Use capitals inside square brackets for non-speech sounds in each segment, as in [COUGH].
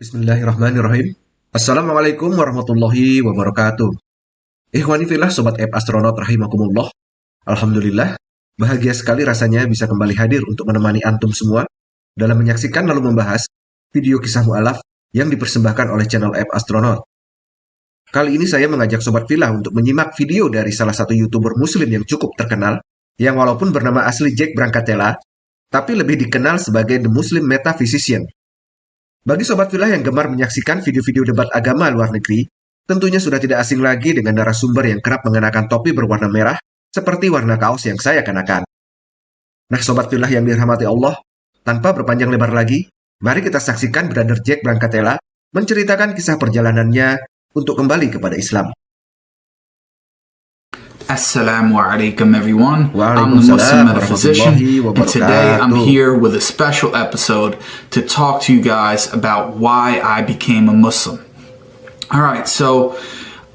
Bismillahirrahmanirrahim. Assalamualaikum warahmatullahi wabarakatuh. Ikhwani filah sobat app astronaut rahimakumullah. Alhamdulillah, bahagia sekali rasanya bisa kembali hadir untuk menemani antum semua dalam menyaksikan lalu membahas video kisah mu'alaf yang dipersembahkan oleh channel app astronaut. Kali ini saya mengajak sobat filah untuk menyimak video dari salah satu youtuber muslim yang cukup terkenal yang walaupun bernama asli Jack Brancatella, tapi lebih dikenal sebagai The Muslim Metaphysician bagi sobat filah yang gemar menyaksikan video-video debat agama luar negeri, tentunya sudah tidak asing lagi dengan narasumber yang kerap mengenakan topi berwarna merah seperti warna kaos yang saya kenakan. Nah sobat filah yang dirahmati Allah, tanpa berpanjang lebar lagi, mari kita saksikan Brother Jack Brancatella menceritakan kisah perjalanannya untuk kembali kepada Islam. Assalamu alaikum everyone. I'm the Muslim metaphysician and today I'm here with a special episode to talk to you guys about why I became a Muslim. Alright, so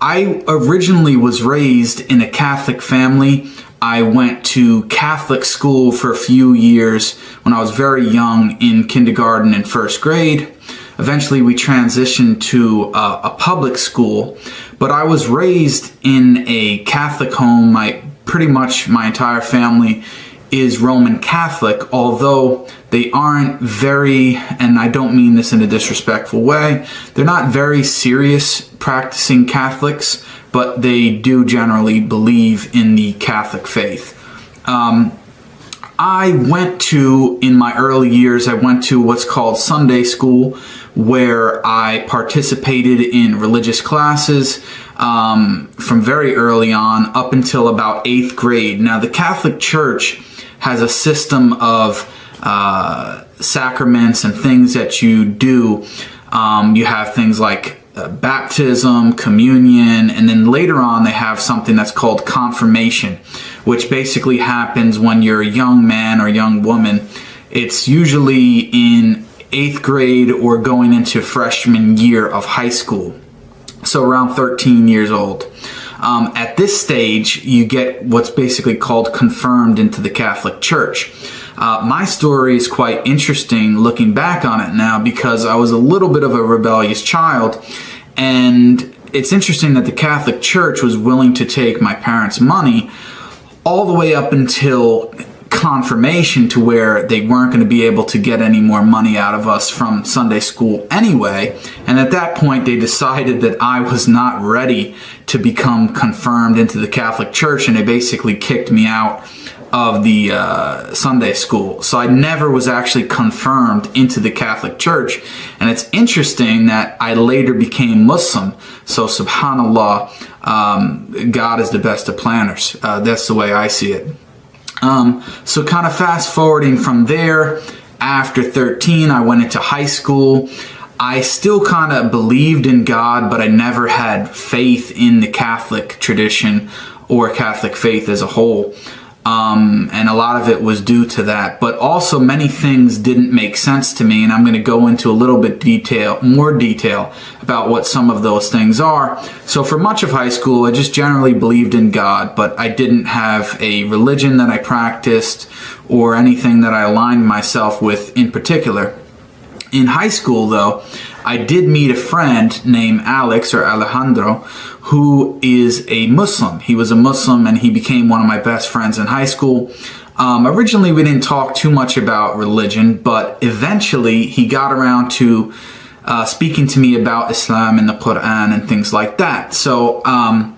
I originally was raised in a Catholic family. I went to Catholic school for a few years when I was very young in kindergarten and first grade. Eventually we transitioned to uh, a public school, but I was raised in a Catholic home. My pretty much my entire family is Roman Catholic, although they aren't very, and I don't mean this in a disrespectful way, they're not very serious practicing Catholics, but they do generally believe in the Catholic faith. Um, I went to, in my early years, I went to what's called Sunday school, where I participated in religious classes um, from very early on up until about eighth grade. Now, the Catholic Church has a system of uh, sacraments and things that you do. Um, you have things like uh, baptism, communion, and then later on they have something that's called confirmation, which basically happens when you're a young man or young woman. It's usually in eighth grade or going into freshman year of high school. So around 13 years old. Um, at this stage, you get what's basically called confirmed into the Catholic Church. Uh, my story is quite interesting looking back on it now because I was a little bit of a rebellious child and it's interesting that the Catholic Church was willing to take my parents' money all the way up until confirmation to where they weren't going to be able to get any more money out of us from Sunday school anyway. And at that point, they decided that I was not ready to become confirmed into the Catholic Church, and they basically kicked me out of the uh, Sunday school. So I never was actually confirmed into the Catholic Church. And it's interesting that I later became Muslim. So subhanAllah, um, God is the best of planners. Uh, that's the way I see it. Um, so kind of fast forwarding from there, after 13, I went into high school. I still kind of believed in God, but I never had faith in the Catholic tradition or Catholic faith as a whole. Um, and a lot of it was due to that. But also many things didn't make sense to me, and I'm going to go into a little bit detail, more detail about what some of those things are. So for much of high school, I just generally believed in God, but I didn't have a religion that I practiced or anything that I aligned myself with in particular. In high school, though, I did meet a friend named Alex or Alejandro who is a Muslim. He was a Muslim and he became one of my best friends in high school. Um, originally, we didn't talk too much about religion, but eventually he got around to uh, speaking to me about Islam and the Quran and things like that. So um,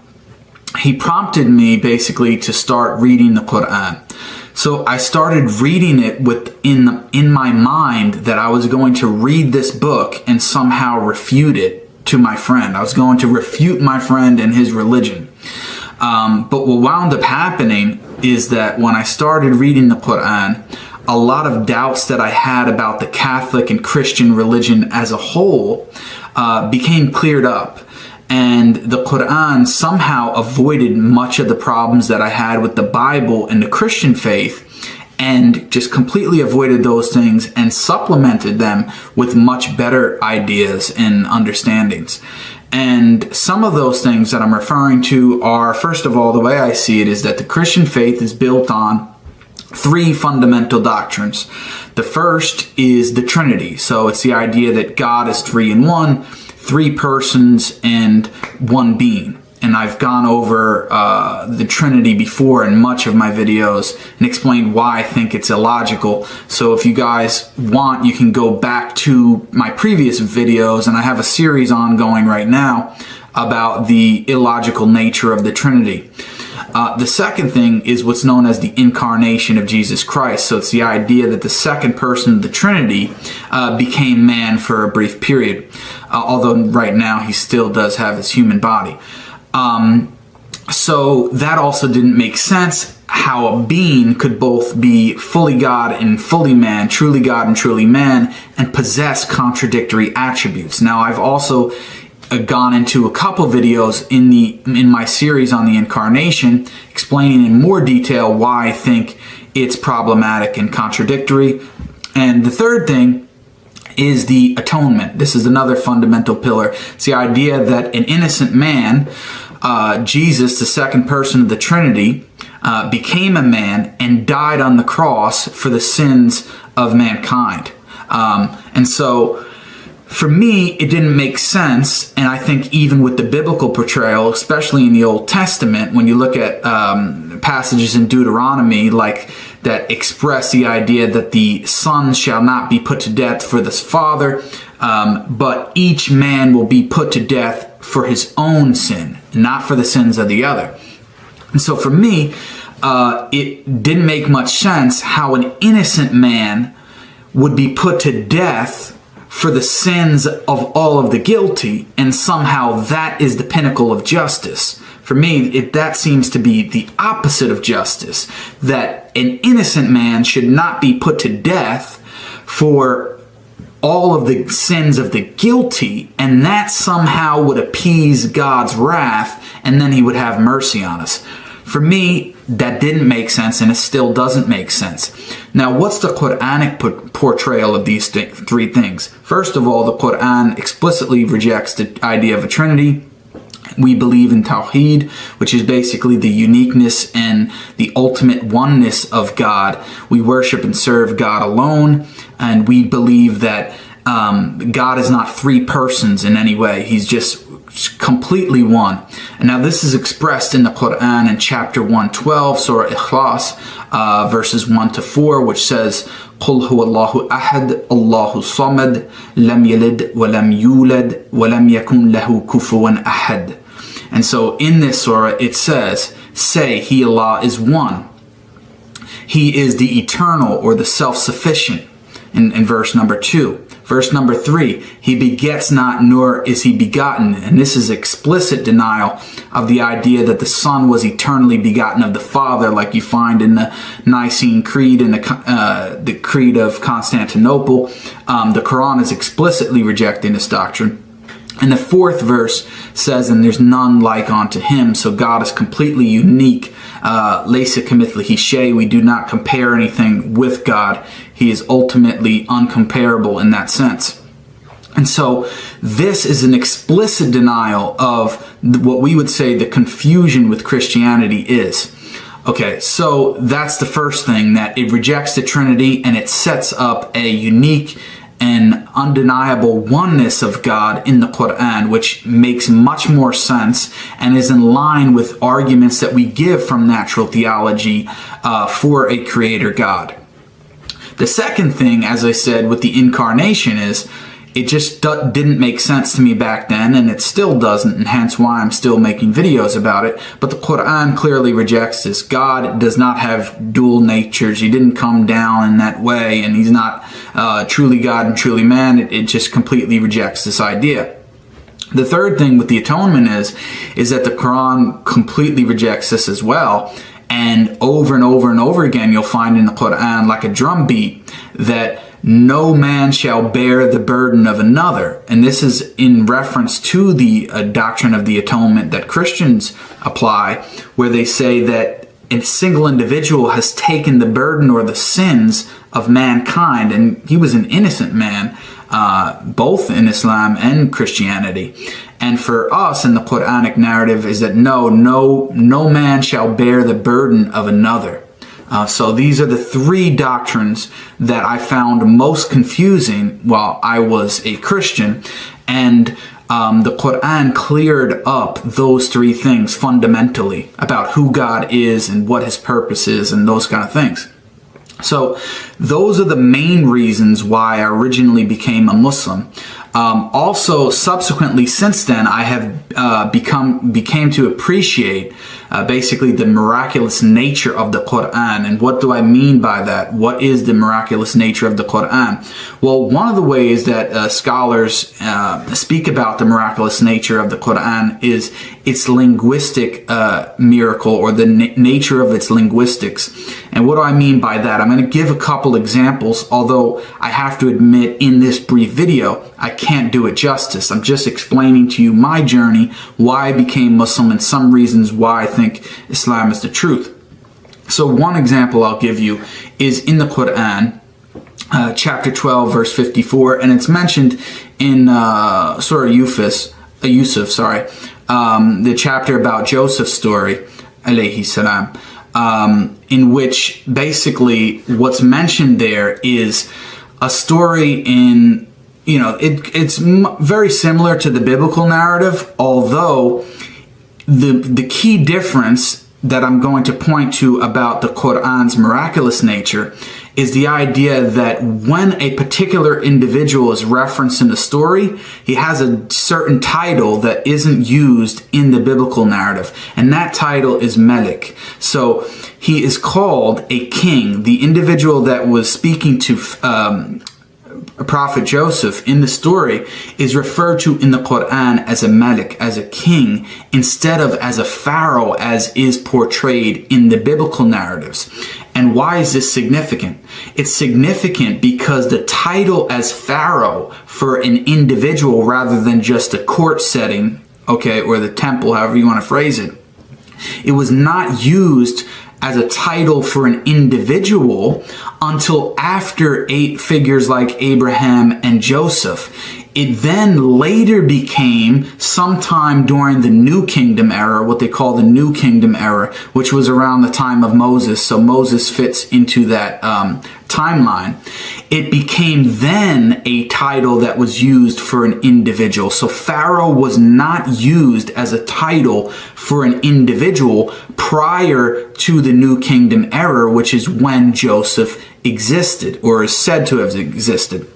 he prompted me basically to start reading the Quran. So I started reading it with in in my mind that I was going to read this book and somehow refute it to my friend. I was going to refute my friend and his religion. Um, but what wound up happening is that when I started reading the Quran, a lot of doubts that I had about the Catholic and Christian religion as a whole uh, became cleared up. And the Quran somehow avoided much of the problems that I had with the Bible and the Christian faith and just completely avoided those things and supplemented them with much better ideas and understandings. And some of those things that I'm referring to are, first of all, the way I see it is that the Christian faith is built on three fundamental doctrines. The first is the Trinity. So it's the idea that God is three in one, three persons and one being. And I've gone over uh, the Trinity before in much of my videos and explained why I think it's illogical. So if you guys want, you can go back to my previous videos, and I have a series ongoing right now about the illogical nature of the Trinity. Uh, the second thing is what's known as the incarnation of Jesus Christ. So it's the idea that the second person of the Trinity uh, became man for a brief period, uh, although right now he still does have his human body. Um, so that also didn't make sense how a being could both be fully God and fully man, truly God and truly man, and possess contradictory attributes. Now, I've also gone into a couple videos in the in my series on the incarnation explaining in more detail why I think it's problematic and contradictory. And the third thing is the atonement. This is another fundamental pillar. It's the idea that an innocent man, uh, Jesus, the second person of the Trinity, uh, became a man and died on the cross for the sins of mankind. Um, and so for me, it didn't make sense. And I think even with the biblical portrayal, especially in the Old Testament, when you look at um, passages in Deuteronomy like that express the idea that the son shall not be put to death for this father, um, but each man will be put to death for his own sin, not for the sins of the other. And so for me, uh, it didn't make much sense how an innocent man would be put to death for the sins of all of the guilty, and somehow that is the pinnacle of justice. For me, it, that seems to be the opposite of justice. That an innocent man should not be put to death for all of the sins of the guilty, and that somehow would appease God's wrath, and then he would have mercy on us. For me, that didn't make sense and it still doesn't make sense. Now, what's the Quranic portrayal of these th three things? First of all, the Quran explicitly rejects the idea of a trinity. We believe in Tawheed, which is basically the uniqueness and the ultimate oneness of God. We worship and serve God alone, and we believe that um, God is not three persons in any way. He's just completely one. And now this is expressed in the Quran in chapter 112, Surah Ikhlas, uh, verses 1 to 4, which says, قل هو الله أحد الله صمد لم يلد ولم يولد ولم يكن له كفوا أحد. And so in this surah it says, say He Allah is one. He is the eternal or the self-sufficient in, in verse number 2. Verse number three, he begets not, nor is he begotten. And this is explicit denial of the idea that the Son was eternally begotten of the Father, like you find in the Nicene Creed and the, uh, the Creed of Constantinople. Um, the Quran is explicitly rejecting this doctrine. And the fourth verse says, and there's none like unto him. So God is completely unique. Lesa Uh, we do not compare anything with God. He is ultimately uncomparable in that sense. And so this is an explicit denial of what we would say the confusion with Christianity is. Okay, so that's the first thing, that it rejects the Trinity and it sets up a unique and undeniable oneness of God in the Quran, which makes much more sense and is in line with arguments that we give from natural theology uh, for a creator God. The second thing, as I said, with the incarnation is it just didn't make sense to me back then and it still doesn't and hence why I'm still making videos about it. But the Quran clearly rejects this. God does not have dual natures. He didn't come down in that way and he's not uh, truly God and truly man it, it just completely rejects this idea the third thing with the atonement is is that the Quran completely rejects this as well and over and over and over again you'll find in the Quran like a drum beat that no man shall bear the burden of another. And this is in reference to the uh, doctrine of the atonement that Christians apply, where they say that a single individual has taken the burden or the sins of mankind, and he was an innocent man, uh, both in Islam and Christianity. And for us in the Quranic narrative is that no, no, no man shall bear the burden of another. Uh, so these are the three doctrines that I found most confusing while I was a Christian. And um, the Quran cleared up those three things fundamentally about who God is and what his purpose is and those kind of things. So those are the main reasons why I originally became a Muslim. Um, also, subsequently, since then, I have uh, become became to appreciate uh, basically the miraculous nature of the Quran. And what do I mean by that? What is the miraculous nature of the Quran? Well, one of the ways that uh, scholars uh, speak about the miraculous nature of the Quran is its linguistic uh, miracle or the nature of its linguistics. And what do I mean by that? I'm going to give a couple examples, although I have to admit in this brief video, I can't do it justice. I'm just explaining to you my journey, why I became Muslim, and some reasons why I think Islam is the truth. So one example I'll give you is in the Quran, uh, chapter 12, verse 54, and it's mentioned in uh, Surah Yusuf, uh, Yusuf sorry, um, the chapter about Joseph's story, alayhi salam, um, in which basically what's mentioned there is a story in, you know, it, it's very similar to the biblical narrative, although the, the key difference that I'm going to point to about the Quran's miraculous nature is the idea that when a particular individual is referenced in the story, he has a certain title that isn't used in the biblical narrative, and that title is Melik. So he is called a king. The individual that was speaking to um, prophet Joseph in the story is referred to in the Quran as a Malik, as a king, instead of as a pharaoh as is portrayed in the biblical narratives. And why is this significant? It's significant because the title as pharaoh for an individual rather than just a court setting, okay, or the temple, however you want to phrase it, it was not used as a title for an individual until after eight figures like Abraham and Joseph. It then later became sometime during the New Kingdom era, what they call the New Kingdom era, which was around the time of Moses. So Moses fits into that um, timeline. It became then a title that was used for an individual. So Pharaoh was not used as a title for an individual prior to the New Kingdom era, which is when Joseph existed or is said to have existed.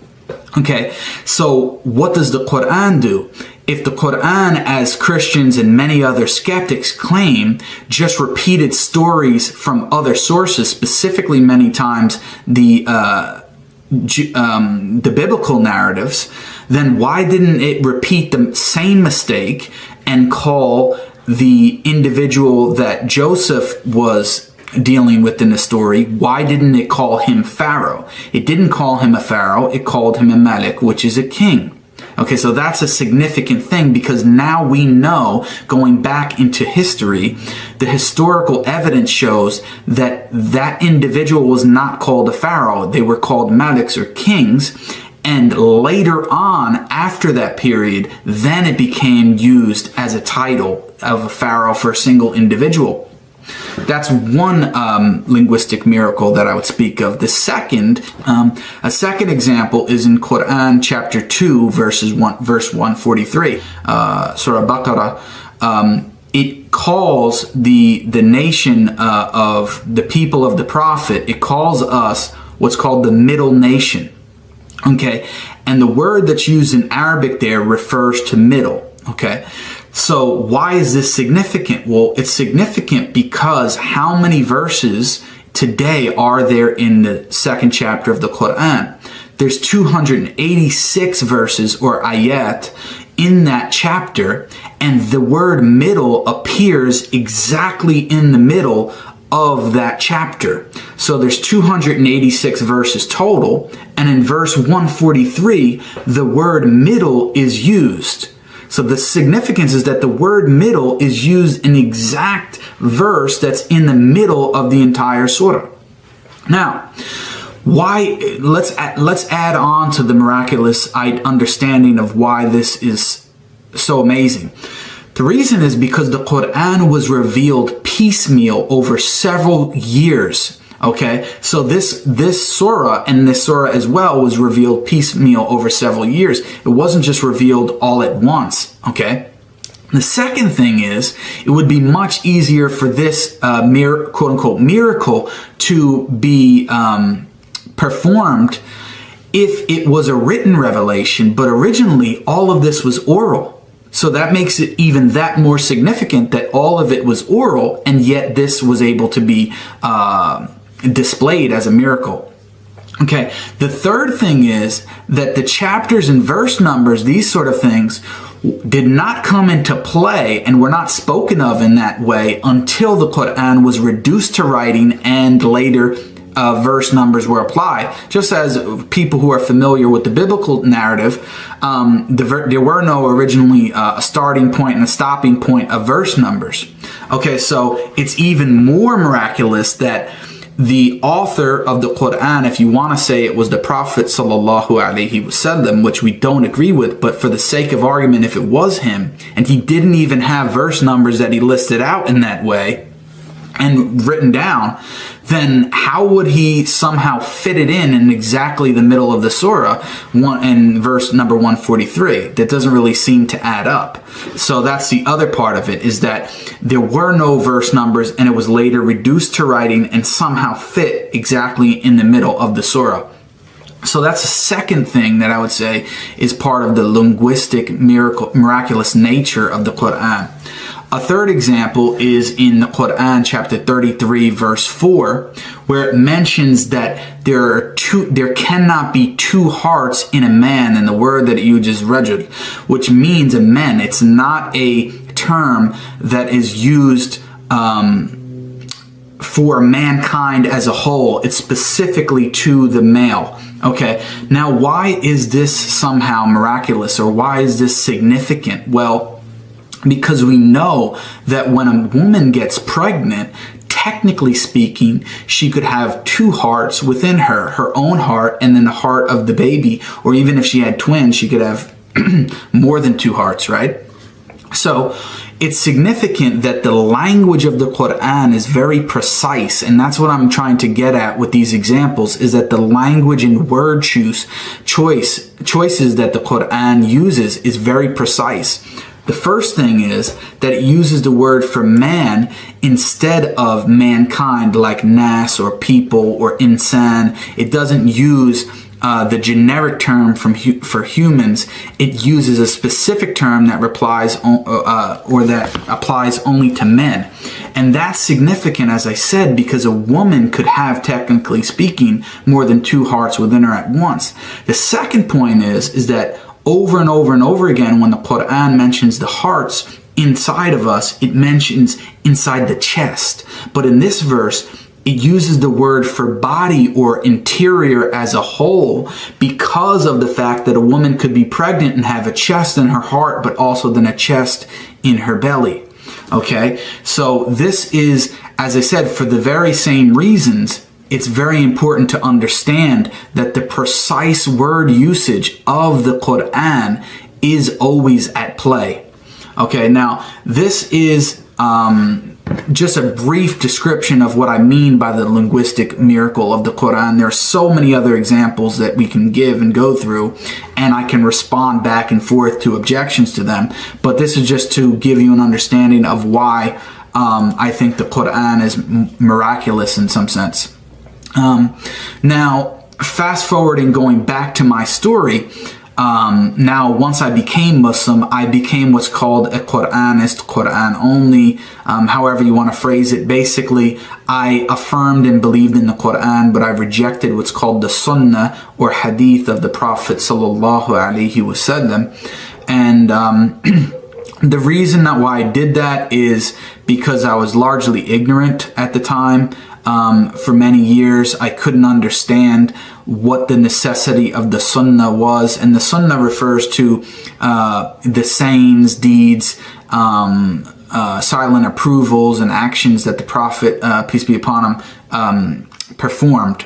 Okay, so what does the Quran do? If the Quran, as Christians and many other skeptics claim, just repeated stories from other sources, specifically many times the uh, um, the biblical narratives, then why didn't it repeat the same mistake and call the individual that Joseph was dealing with in the story, why didn't it call him Pharaoh? It didn't call him a Pharaoh, it called him a Malik, which is a king. Okay, so that's a significant thing because now we know, going back into history, the historical evidence shows that that individual was not called a pharaoh. They were called maliks or kings. And later on, after that period, then it became used as a title of a pharaoh for a single individual. That's one um, linguistic miracle that I would speak of. The second, um, a second example is in Quran chapter 2 verses 1, verse 143, uh, Surah Baqarah. Um, it calls the, the nation uh, of the people of the prophet, it calls us what's called the middle nation. Okay, and the word that's used in Arabic there refers to middle. Okay, so why is this significant? Well, it's significant because how many verses today are there in the second chapter of the Quran? There's 286 verses or ayat in that chapter and the word middle appears exactly in the middle of that chapter. So there's 286 verses total and in verse 143 the word middle is used. So the significance is that the word middle is used in the exact verse that's in the middle of the entire surah. Now, why let's let's add on to the miraculous understanding of why this is so amazing. The reason is because the Quran was revealed piecemeal over several years Okay, so this this surah and this surah as well was revealed piecemeal over several years. It wasn't just revealed all at once. Okay. The second thing is, it would be much easier for this uh, mir- quote unquote miracle to be um, performed if it was a written revelation, but originally all of this was oral. So that makes it even that more significant that all of it was oral, and yet this was able to be uh, displayed as a miracle. Okay, the third thing is that the chapters and verse numbers, these sort of things, did not come into play and were not spoken of in that way until the Quran was reduced to writing and later uh, verse numbers were applied. Just as people who are familiar with the biblical narrative, um, the there were no originally uh, a starting point and a stopping point of verse numbers. Okay, so it's even more miraculous that the author of the Quran, if you want to say it was the Prophet sallallahu alaihi wasallam, which we don't agree with, but for the sake of argument, if it was him, and he didn't even have verse numbers that he listed out in that way, and written down, then how would he somehow fit it in in exactly the middle of the surah one, in verse number 143? That doesn't really seem to add up. So that's the other part of it is that there were no verse numbers and it was later reduced to writing and somehow fit exactly in the middle of the surah. So that's the second thing that I would say is part of the linguistic miracle, miraculous nature of the Quran. A third example is in the Quran chapter 33 verse 4 where it mentions that there are two there cannot be two hearts in a man and the word that you just read which means a man. It's not a term that is used um, for mankind as a whole. It's specifically to the male. Okay. Now why is this somehow miraculous or why is this significant? Well because we know that when a woman gets pregnant, technically speaking, she could have two hearts within her, her own heart and then the heart of the baby. Or even if she had twins, she could have [CLEARS THROAT] more than two hearts, right? So it's significant that the language of the Quran is very precise. And that's what I'm trying to get at with these examples is that the language and word choose choice choices that the Quran uses is very precise. The first thing is that it uses the word for man instead of mankind like nas or people or insan. It doesn't use uh, the generic term from hu for humans, it uses a specific term that replies uh, or that applies only to men. And that's significant, as I said, because a woman could have, technically speaking, more than two hearts within her at once. The second point is, is that over and over and over again when the Quran mentions the hearts inside of us, it mentions inside the chest. But in this verse, it uses the word for body or interior as a whole because of the fact that a woman could be pregnant and have a chest in her heart, but also then a chest in her belly. Okay, so this is, as I said, for the very same reasons it's very important to understand that the precise word usage of the Quran is always at play. Okay, now this is um, just a brief description of what I mean by the linguistic miracle of the Quran. There are so many other examples that we can give and go through, and I can respond back and forth to objections to them. But this is just to give you an understanding of why um, I think the Quran is miraculous in some sense. Um, now, fast forwarding, going back to my story, um, now once I became Muslim, I became what's called a Quranist, Quran only, um, however you want to phrase it. Basically, I affirmed and believed in the Quran, but I rejected what's called the Sunnah or Hadith of the Prophet sallallahu alaihi wasallam. And um, [CLEARS THROAT] the reason that why I did that is because I was largely ignorant at the time. Um, for many years, I couldn't understand what the necessity of the sunnah was. And the sunnah refers to uh, the sayings, deeds, um, uh, silent approvals, and actions that the Prophet, uh, peace be upon him, um, performed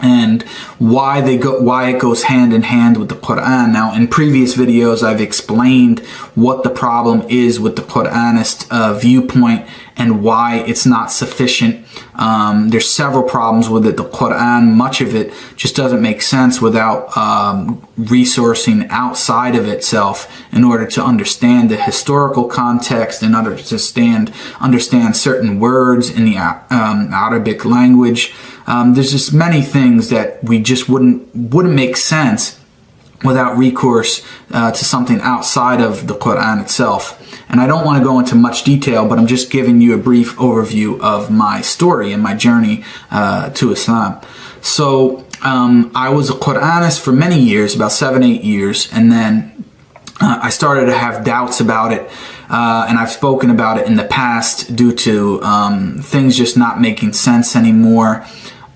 and why they go why it goes hand in hand with the Quran. Now in previous videos I've explained what the problem is with the Quranist uh, viewpoint and why it's not sufficient. Um, there's several problems with it. The Quran, much of it just doesn't make sense without um, resourcing outside of itself in order to understand the historical context, in order to stand, understand certain words in the um, Arabic language. Um, there's just many things that we just wouldn't wouldn't make sense without recourse uh, to something outside of the Quran itself. And I don't want to go into much detail, but I'm just giving you a brief overview of my story and my journey uh, to Islam. So um, I was a Quranist for many years, about seven, eight years, and then uh, I started to have doubts about it. Uh, and I've spoken about it in the past due to um, things just not making sense anymore.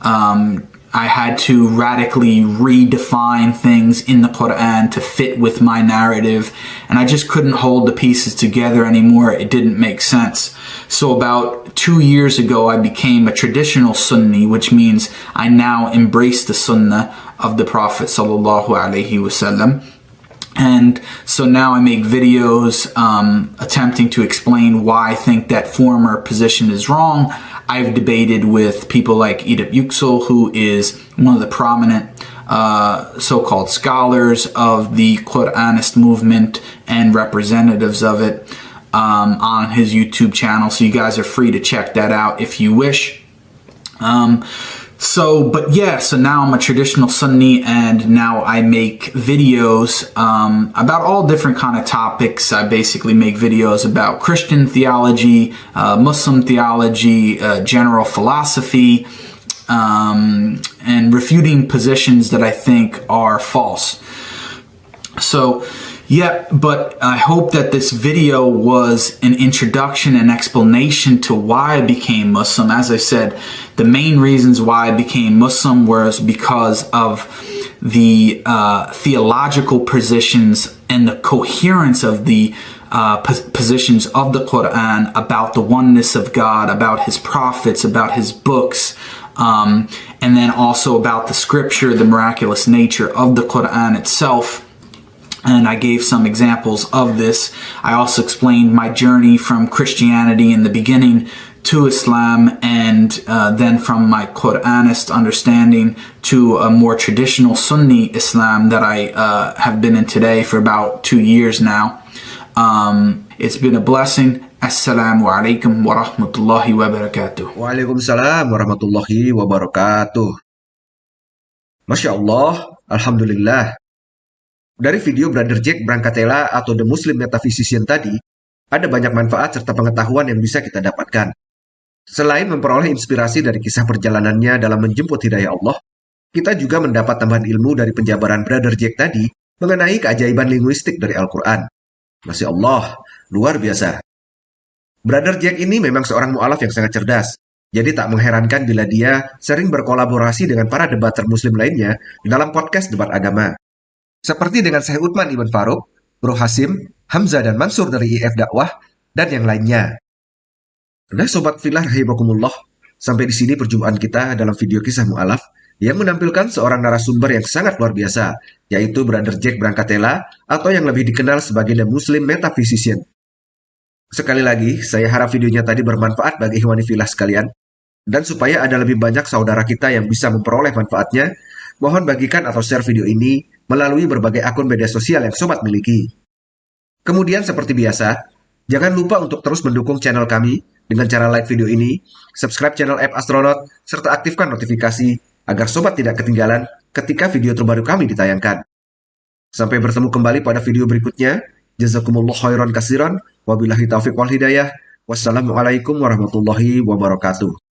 Um, I had to radically redefine things in the Quran to fit with my narrative, and I just couldn't hold the pieces together anymore. It didn't make sense. So about two years ago, I became a traditional Sunni, which means I now embrace the Sunnah of the Prophet sallallahu alaihi wasallam. And so now I make videos um, attempting to explain why I think that former position is wrong. I've debated with people like Edip Yüksel, who is one of the prominent uh, so-called scholars of the Quranist movement and representatives of it um, on his YouTube channel. So you guys are free to check that out if you wish. Um, so, but yeah, so now I'm a traditional Sunni and now I make videos um, about all different kind of topics. I basically make videos about Christian theology, uh, Muslim theology, uh, general philosophy, um, and refuting positions that I think are false. So, yeah, but I hope that this video was an introduction and explanation to why I became Muslim. As I said, the main reasons why I became Muslim was because of the uh, theological positions and the coherence of the uh, positions of the Quran about the oneness of God, about his prophets, about his books, um, and then also about the scripture, the miraculous nature of the Quran itself and I gave some examples of this. I also explained my journey from Christianity in the beginning to Islam and uh, then from my Quranist understanding to a more traditional Sunni Islam that I uh, have been in today for about two years now. Um, it's been a blessing. Assalamu alaikum wa rahmatullahi wa barakatuh. Wa alaikum salam wa rahmatullahi wa barakatuh. Alhamdulillah. Dari video Brother Jack Brancatela atau The Muslim Metaphysician tadi, ada banyak manfaat serta pengetahuan yang bisa kita dapatkan. Selain memperoleh inspirasi dari kisah perjalanannya dalam menjemput hidayah Allah, kita juga mendapat tambahan ilmu dari penjabaran Brother Jack tadi mengenai keajaiban linguistik dari Al-Quran. Masya Allah, luar biasa. Brother Jack ini memang seorang mu'alaf yang sangat cerdas, jadi tak mengherankan bila dia sering berkolaborasi dengan para debater muslim lainnya dalam podcast debat agama. Seperti dengan Syekh Uthman Ibn Faruk, Bro Hasim, Hamzah dan Mansur dari IF Dakwah, dan yang lainnya. Nah Sobat Filah Rahimakumullah, sampai di sini perjumpaan kita dalam video kisah mu'alaf yang menampilkan seorang narasumber yang sangat luar biasa, yaitu Brother Jack Brancatela atau yang lebih dikenal sebagai The Muslim Metaphysician. Sekali lagi, saya harap videonya tadi bermanfaat bagi Ikhwani Filah sekalian, dan supaya ada lebih banyak saudara kita yang bisa memperoleh manfaatnya, mohon bagikan atau share video ini melalui berbagai akun media sosial yang sobat miliki. Kemudian seperti biasa, jangan lupa untuk terus mendukung channel kami dengan cara like video ini, subscribe channel App Astronaut, serta aktifkan notifikasi agar sobat tidak ketinggalan ketika video terbaru kami ditayangkan. Sampai bertemu kembali pada video berikutnya. Jazakumullah khairan kasiran. Wabillahi taufiq wal hidayah. Wassalamualaikum warahmatullahi wabarakatuh.